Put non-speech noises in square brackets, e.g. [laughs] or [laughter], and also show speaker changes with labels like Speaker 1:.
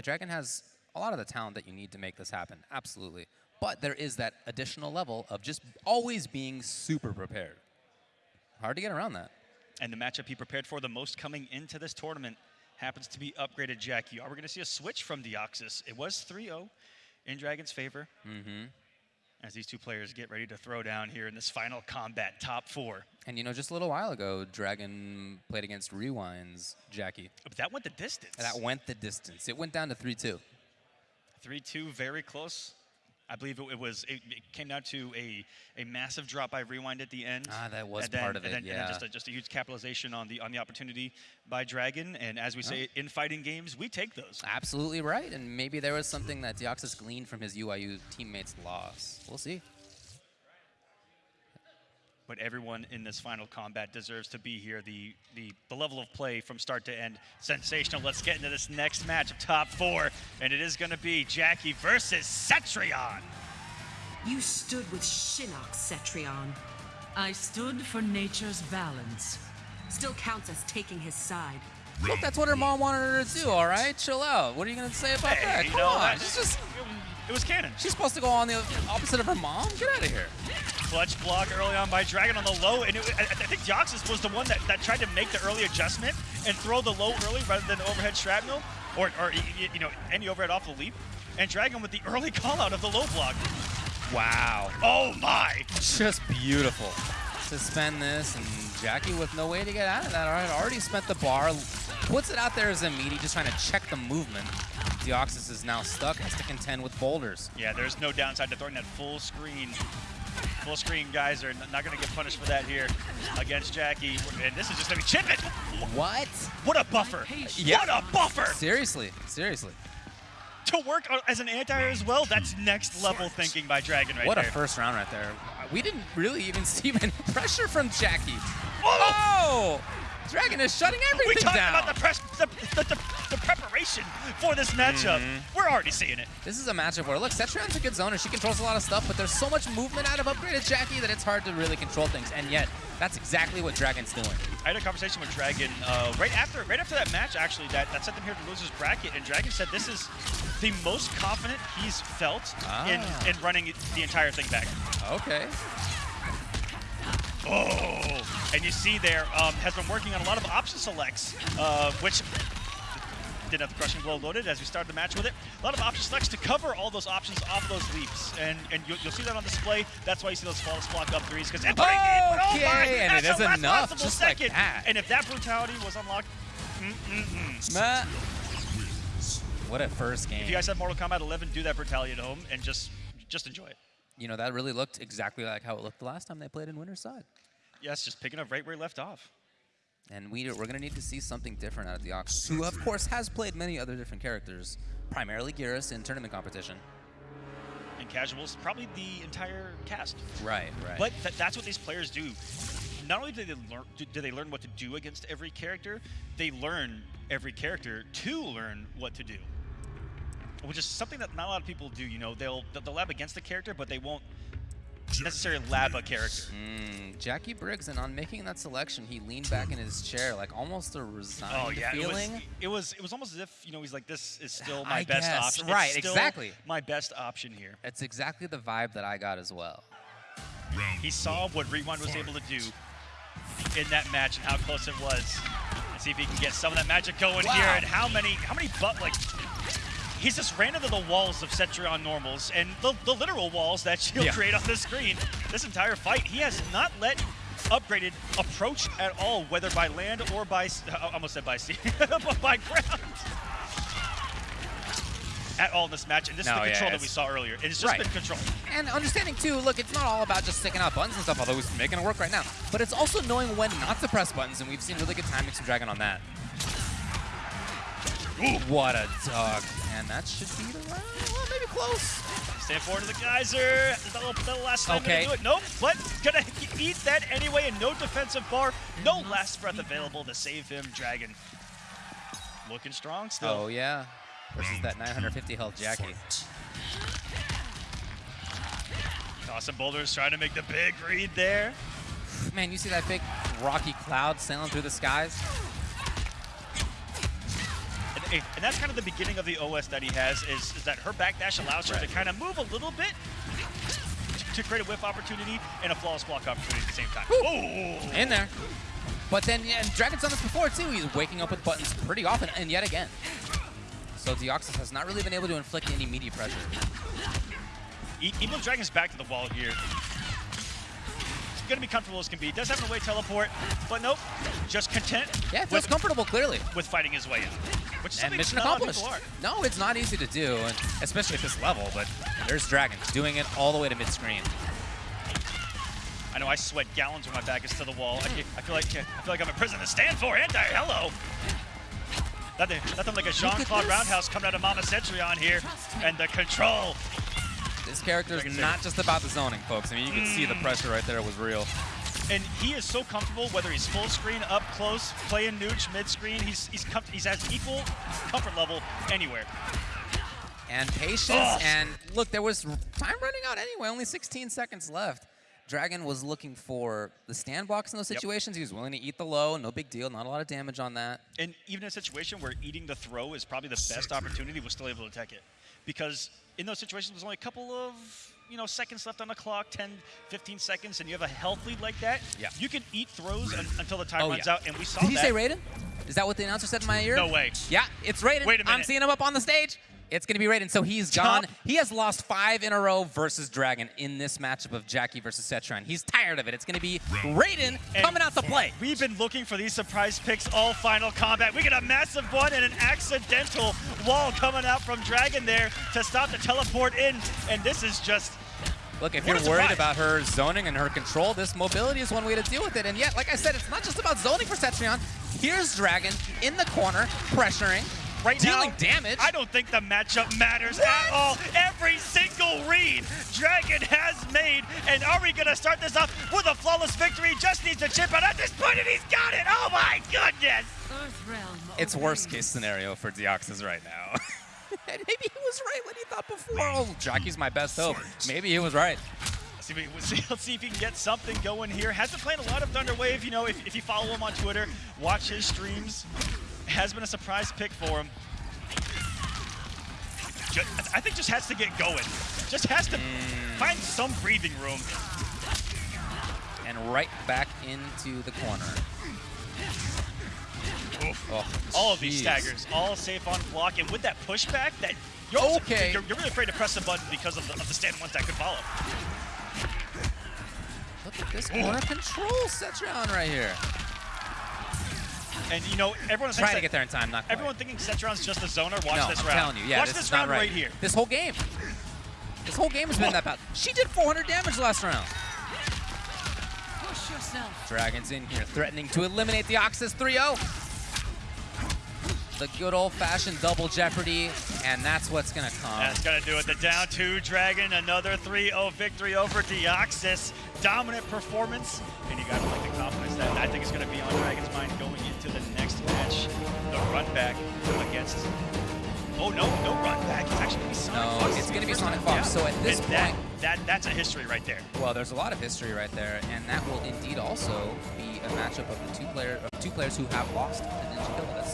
Speaker 1: The Dragon has a lot of the talent that you need to make this happen, absolutely. But there is that additional level of just always being super prepared. Hard to get around that.
Speaker 2: And the matchup he prepared for the most coming into this tournament happens to be upgraded Jacqui. Are we going to see a switch from Deoxys? It was 3-0 in Dragon's favor.
Speaker 1: Mm-hmm.
Speaker 2: As these two players get ready to throw down here in this final combat, top four.
Speaker 1: And you know, just a little while ago, Dragon played against Rewind's Jacqui.
Speaker 2: But that went the distance.
Speaker 1: That went the distance. It went down to 3-2.
Speaker 2: 3-2, very close. I believe it, it was. It, it, came down to a, a massive drop by Rewind at the end.
Speaker 1: Ah, that was
Speaker 2: then,
Speaker 1: part of
Speaker 2: and
Speaker 1: it.
Speaker 2: Then,
Speaker 1: yeah.
Speaker 2: And then just a, just a huge capitalization on the on the opportunity by Dragon. And as we say in fighting games, we take those.
Speaker 1: Absolutely right. And maybe there was something that Deoxys gleaned from his UIU teammates' loss. We'll see.
Speaker 2: But everyone in this final combat deserves to be here. The, the, the level of play from start to end, sensational. Let's get into this next match of top four. And it is going to be Jacqui versus Cetrion.
Speaker 3: You stood with Shinnok, Cetrion.
Speaker 4: I stood for nature's balance.
Speaker 3: Still counts as taking his side.
Speaker 1: Look, that's what her mom wanted her to do, all right? Chill out. What are you going to say about
Speaker 2: Hey,
Speaker 1: that?
Speaker 2: you
Speaker 1: Come
Speaker 2: know,
Speaker 1: on.
Speaker 2: that's-
Speaker 1: She's just,
Speaker 2: It was canon.
Speaker 1: she's supposed to go on the opposite of her mom? Get out of here.
Speaker 2: Clutch block early on by Dragon on the low, and it, I, I think Deoxys was the one that, that tried to make the early adjustment and throw the low early rather than overhead shrapnel, or, or you know, any overhead off the leap. And Dragon with the early [laughs] call out of the low block.
Speaker 1: Wow.
Speaker 2: Oh my!
Speaker 1: Just beautiful. Suspend this, and Jacqui with no way to get out of that. All right, already spent the bar, puts it out there as a meaty, just trying to check the movement. Deoxys is now stuck, has to contend with boulders.
Speaker 2: Yeah, there's no downside to throwing that full screen. Full screen guys are not going to get punished for that here against Jacqui. And this is just going to be chip it.
Speaker 1: What?
Speaker 2: What a buffer.
Speaker 1: Yeah.
Speaker 2: What a buffer.
Speaker 1: Seriously, seriously.
Speaker 2: To work as an anti as well, that's next level thinking by Dragon right
Speaker 1: what
Speaker 2: there.
Speaker 1: a first round right there. We didn't really even [laughs] see any pressure from Jacqui.
Speaker 2: Oh!
Speaker 1: Oh! Dragon is shutting everything
Speaker 2: we
Speaker 1: everything
Speaker 2: talked
Speaker 1: down.
Speaker 2: about the, press, the, the, the, the preparation for this matchup.
Speaker 1: Mm-hmm.
Speaker 2: We're already seeing it.
Speaker 1: This is a matchup where, look, Cetrion's a good zoner. She controls a lot of stuff, but there's so much movement out of upgraded Jacqui that it's hard to really control things. And yet, that's exactly what Dragon's doing.
Speaker 2: I had a conversation with Dragon uh, right after right after that match, actually, that, that sent him here to losers bracket, and Dragon said this is the most confident he's felt
Speaker 1: Ah.
Speaker 2: in, in running the entire thing back.
Speaker 1: Okay.
Speaker 2: Oh, and you see there um, has been working on a lot of option selects, uh, which didn't have the crushing blow loaded as we started the match with it. A lot of option selects to cover all those options off those leaps, and and you'll, you'll see that on display. That's why you see those false block up threes because inputting oh
Speaker 1: Okay,
Speaker 2: my,
Speaker 1: and it is enough, just like
Speaker 2: second.
Speaker 1: that.
Speaker 2: And if that brutality was unlocked, mm-mm-mm.
Speaker 1: Matt. What a first game.
Speaker 2: if you guys have Mortal Kombat 11, do that brutality at home and just just enjoy it.
Speaker 1: you know, that really looked exactly like how it looked the last time they played in Winter's Side.
Speaker 2: Yes, just picking up right where he left off.
Speaker 1: And we, we're going to need to see something different out of the Ox, who, of course, has played many other different characters, primarily Geras in tournament competition.
Speaker 2: And casuals, probably the entire cast.
Speaker 1: Right, right.
Speaker 2: But th- that's what these players do. Not only do they learn do, do they learn what to do against every character, they learn every character to learn what to do. Which is something that not a lot of people do. You know, they'll they'll lab against the character, but they won't necessarily lab a character.
Speaker 1: Mm, Jacqui Briggs, and on making that selection, he leaned back in his chair, like almost a resigned
Speaker 2: Oh yeah, it was,
Speaker 1: feeling.
Speaker 2: it was it was almost as if you know he's like this is still my
Speaker 1: I
Speaker 2: best
Speaker 1: guess,
Speaker 2: option.
Speaker 1: right,
Speaker 2: It's still
Speaker 1: exactly.
Speaker 2: My best option here.
Speaker 1: It's exactly the vibe that I got as well.
Speaker 2: He saw what Rewind was able to do in that match and how close it was. And see if he can get some of that magic going
Speaker 1: Wow.
Speaker 2: here. And how many, how many, but like, he's just ran into the walls of Cetrion normals and the, the literal walls that she'll
Speaker 1: Yeah.
Speaker 2: create on the screen. This entire fight, he has not let upgraded approach at all, whether by land or by, s- I almost said by sea, [laughs] but by ground. At all in this match, and this
Speaker 1: No,
Speaker 2: is the
Speaker 1: yeah,
Speaker 2: control that we saw earlier. It's just
Speaker 1: Right.
Speaker 2: been control.
Speaker 1: And understanding too, look, it's not all about just sticking out buttons and stuff, although he's making it work right now. But it's also knowing when not to press buttons, and we've seen really good timing from Dragon on that. Ooh, what a dog. And that should be the round. Well, maybe close.
Speaker 2: Stand forward to the geyser. That'll, that'll last time
Speaker 1: Okay.
Speaker 2: do it. Nope, but gonna eat that anyway, and no defensive bar, no last breath available to save him. Dragon looking strong still.
Speaker 1: Oh, yeah. Versus that 950 health Jacqui.
Speaker 2: Tossing boulders, trying to make the big read there.
Speaker 1: Man, you see that big rocky cloud sailing through the skies?
Speaker 2: And, that's kind of the beginning of the OS that he has, is, is that her backdash allows her to kind of move a little bit to, create a whiff opportunity and a flawless block opportunity at the same time. Oh!
Speaker 1: in there. But then, yeah, and Dragon's done this before too. He's waking up with buttons pretty often, and yet again. So Deoxys has not really been able to inflict any meaty pressure.
Speaker 2: E- Even Dragon's back to the wall here. He's gonna be comfortable as can be. Does have an away teleport, but nope. Just content
Speaker 1: Yeah, feels
Speaker 2: with,
Speaker 1: comfortable, clearly.
Speaker 2: with fighting his way in. Which is
Speaker 1: And mission
Speaker 2: not a lot of
Speaker 1: accomplished. No, it's not easy to do, and especially at this level, but there's Dragon doing it all the way to mid-screen.
Speaker 2: I know I sweat gallons when my back is to the wall. I, I feel like I feel like I'm in prison to stand for. Anti, hello. Nothing, nothing like a Jean-Claude. Roundhouse coming out of Mama Cetrion here, and the control.
Speaker 1: This character is not just about the zoning, folks. I mean, you can see the mm. pressure right there was real.
Speaker 2: And he is so comfortable, whether he's full screen, up close, playing nooch, mid screen. He's he's he's at equal comfort level anywhere.
Speaker 1: And patience,
Speaker 2: Ugh.
Speaker 1: and look, there was time running out anyway, only 16 seconds left. Dragon was looking for the stand blocks in those
Speaker 2: Yep.
Speaker 1: situations. He was willing to eat the low, no big deal, not a lot of damage on that.
Speaker 2: And even in a situation where eating the throw is probably the best opportunity, was still able to tech it. Because in those situations, there's only a couple of you know seconds left on the clock, 10, 15 seconds, and you have a health lead like that.
Speaker 1: Yeah.
Speaker 2: You can eat throws un- until the time
Speaker 1: Oh,
Speaker 2: runs
Speaker 1: yeah.
Speaker 2: out, and we saw
Speaker 1: Did he
Speaker 2: that.
Speaker 1: say Raiden? Is that what the announcer said in my ear?
Speaker 2: No way.
Speaker 1: Yeah, it's Raiden.
Speaker 2: Wait a
Speaker 1: I'm seeing him up on the stage. It's going to be Raiden. So he's
Speaker 2: Top-
Speaker 1: gone. He has lost five in a row versus Dragon in this matchup of Jacqui versus Cetrion. He's tired of it. It's going to be Raiden
Speaker 2: And
Speaker 1: coming out to play.
Speaker 2: We've been looking for these surprise picks all final combat. We get a massive one and an accidental wall coming out from Dragon there to stop the teleport in, and this is just
Speaker 1: Look, if
Speaker 2: What
Speaker 1: you're worried about her zoning and her control, this mobility is one way to deal with it. And yet, like I said, it's not just about zoning for Cetrion. Here's Dragon in the corner, pressuring,
Speaker 2: right
Speaker 1: dealing
Speaker 2: now.
Speaker 1: damage.
Speaker 2: I don't think the matchup matters at all. Every single read Dragon has made, and are we gonna start this off with a flawless victory? Just needs to chip out at this point, and he's got it. Oh my goodness!
Speaker 4: Earthrealm.
Speaker 1: It's worst case scenario for Deoxys right now. [laughs] and maybe he was right when he thought before. Oh, Jacqui's my best hope. Maybe he was right.
Speaker 2: Let's see, if let's see, [laughs] let's see if he can get something going here. Has been playing a lot of Thunder Wave. You know, if, if you follow him on Twitter, watch his streams. Has been a surprise pick for him. Ju- I think just has to get going. Just has to find some breathing room.
Speaker 1: And right back into the corner. Oh,
Speaker 2: All of these staggers, all safe on block, and with that pushback, that you're,
Speaker 1: Okay.
Speaker 2: you're, you're really afraid to press the button because of the, of the stand ones that could follow.
Speaker 1: Look at this corner control Cetrion right here.
Speaker 2: And you know, everyone
Speaker 1: Trying
Speaker 2: thinks
Speaker 1: to get there in time, not quite.
Speaker 2: Everyone thinking Cetrion's just a zoner. Watch
Speaker 1: no,
Speaker 2: this
Speaker 1: I'm
Speaker 2: round.
Speaker 1: telling you, yeah,
Speaker 2: Watch
Speaker 1: this,
Speaker 2: this,
Speaker 1: not
Speaker 2: round
Speaker 1: right.
Speaker 2: right here.
Speaker 1: This whole game. This whole game has been that bad. She did 400 damage last round.
Speaker 4: Push yourself.
Speaker 1: Dragons in here, threatening to eliminate Deoxys 3-0. The good old-fashioned double jeopardy, and that's what's gonna come.
Speaker 2: That's gonna do it. The down two Dragon, another 3-0 victory over Deoxys. Dominant performance, and you gotta like the confidence that I think is gonna be on Dragon's mind going into the next match. The run back against. Oh no, no run back. It's actually gonna be Sonic
Speaker 1: No,
Speaker 2: Fox.
Speaker 1: it's gonna be Sonic. Fox. So at this
Speaker 2: And
Speaker 1: point-
Speaker 2: that that's a history right there.
Speaker 1: Well, there's a lot of history right there, and that will indeed also be a matchup of the two player of two players who have lost to Ninja Kill.